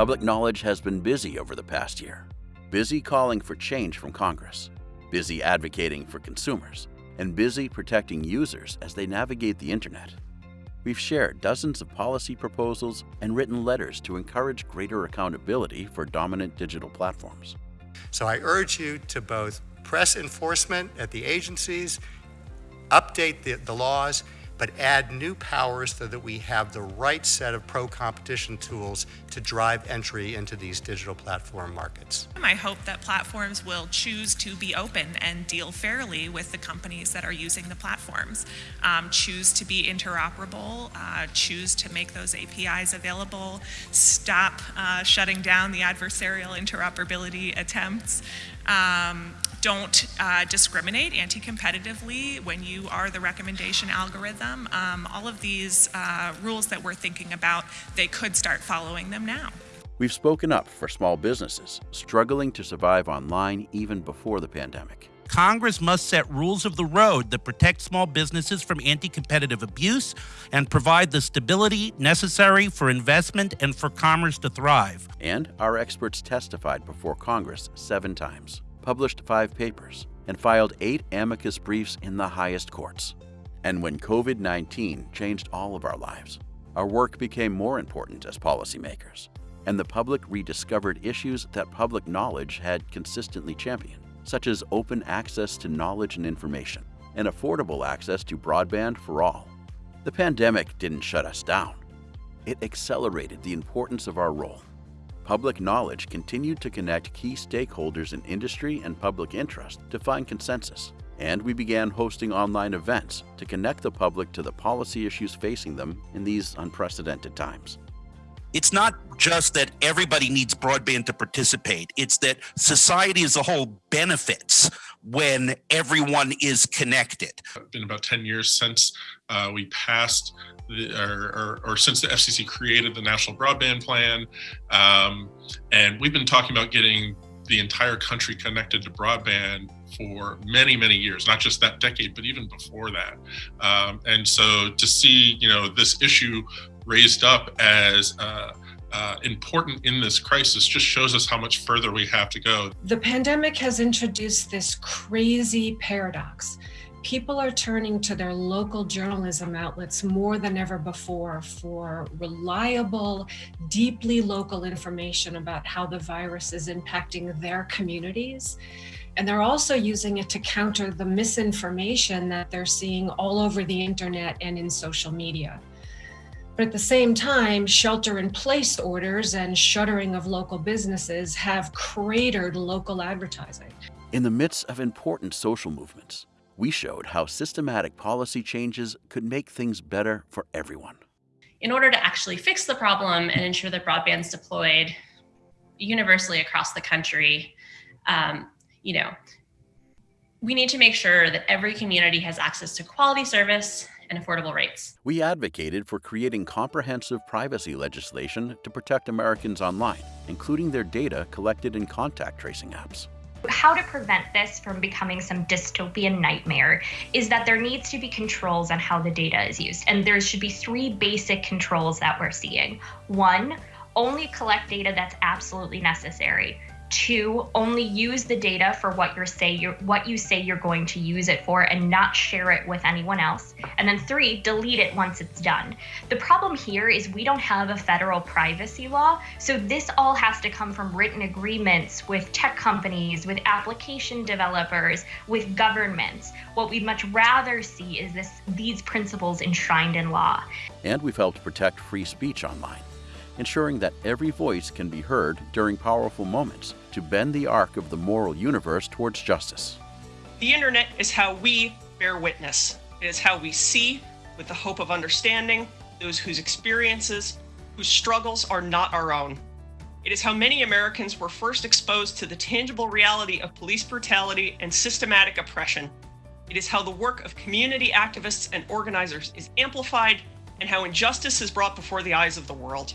Public knowledge has been busy over the past year, busy calling for change from Congress, busy advocating for consumers, and busy protecting users as they navigate the internet. We've shared dozens of policy proposals and written letters to encourage greater accountability for dominant digital platforms. So I urge you to both press enforcement at the agencies, update the, the laws, but add new powers so that we have the right set of pro-competition tools to drive entry into these digital platform markets. I hope that platforms will choose to be open and deal fairly with the companies that are using the platforms, um, choose to be interoperable, uh, choose to make those APIs available, stop uh, shutting down the adversarial interoperability attempts, um, don't uh, discriminate anti-competitively when you are the recommendation algorithm. Um, all of these uh, rules that we're thinking about, they could start following them now. We've spoken up for small businesses struggling to survive online even before the pandemic. Congress must set rules of the road that protect small businesses from anti competitive abuse and provide the stability necessary for investment and for commerce to thrive. And our experts testified before Congress seven times, published five papers, and filed eight amicus briefs in the highest courts. And when COVID 19 changed all of our lives, our work became more important as policymakers, and the public rediscovered issues that public knowledge had consistently championed such as open access to knowledge and information, and affordable access to broadband for all. The pandemic didn't shut us down. It accelerated the importance of our role. Public knowledge continued to connect key stakeholders in industry and public interest to find consensus, and we began hosting online events to connect the public to the policy issues facing them in these unprecedented times it's not just that everybody needs broadband to participate. It's that society as a whole benefits when everyone is connected. It's been about 10 years since uh, we passed the, or, or, or, since the FCC created the National Broadband Plan. Um, and we've been talking about getting the entire country connected to broadband for many, many years, not just that decade, but even before that. Um, and so to see, you know, this issue raised up as uh, uh, important in this crisis just shows us how much further we have to go. The pandemic has introduced this crazy paradox. People are turning to their local journalism outlets more than ever before for reliable, deeply local information about how the virus is impacting their communities. And they're also using it to counter the misinformation that they're seeing all over the internet and in social media. But at the same time, shelter in place orders and shuttering of local businesses have cratered local advertising. In the midst of important social movements, we showed how systematic policy changes could make things better for everyone. In order to actually fix the problem and ensure that broadband's deployed universally across the country, um, you know, we need to make sure that every community has access to quality service and affordable rates. We advocated for creating comprehensive privacy legislation to protect Americans online, including their data collected in contact tracing apps. How to prevent this from becoming some dystopian nightmare is that there needs to be controls on how the data is used. And there should be three basic controls that we're seeing. One, only collect data that's absolutely necessary. Two, only use the data for what you say you're what you say you're going to use it for and not share it with anyone else. And then three, delete it once it's done. The problem here is we don't have a federal privacy law, so this all has to come from written agreements with tech companies, with application developers, with governments. What we'd much rather see is this these principles enshrined in law. And we've helped protect free speech online ensuring that every voice can be heard during powerful moments to bend the arc of the moral universe towards justice. The internet is how we bear witness. It is how we see, with the hope of understanding, those whose experiences, whose struggles are not our own. It is how many Americans were first exposed to the tangible reality of police brutality and systematic oppression. It is how the work of community activists and organizers is amplified and how injustice is brought before the eyes of the world.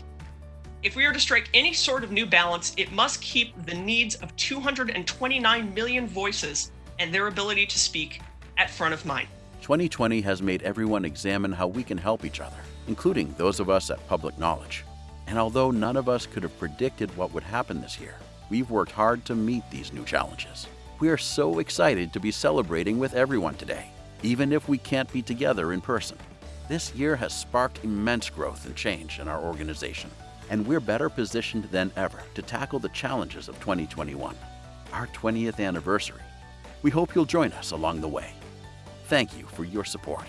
If we are to strike any sort of new balance, it must keep the needs of 229 million voices and their ability to speak at front of mind. 2020 has made everyone examine how we can help each other, including those of us at Public Knowledge. And although none of us could have predicted what would happen this year, we've worked hard to meet these new challenges. We are so excited to be celebrating with everyone today, even if we can't be together in person. This year has sparked immense growth and change in our organization, and we're better positioned than ever to tackle the challenges of 2021, our 20th anniversary. We hope you'll join us along the way. Thank you for your support.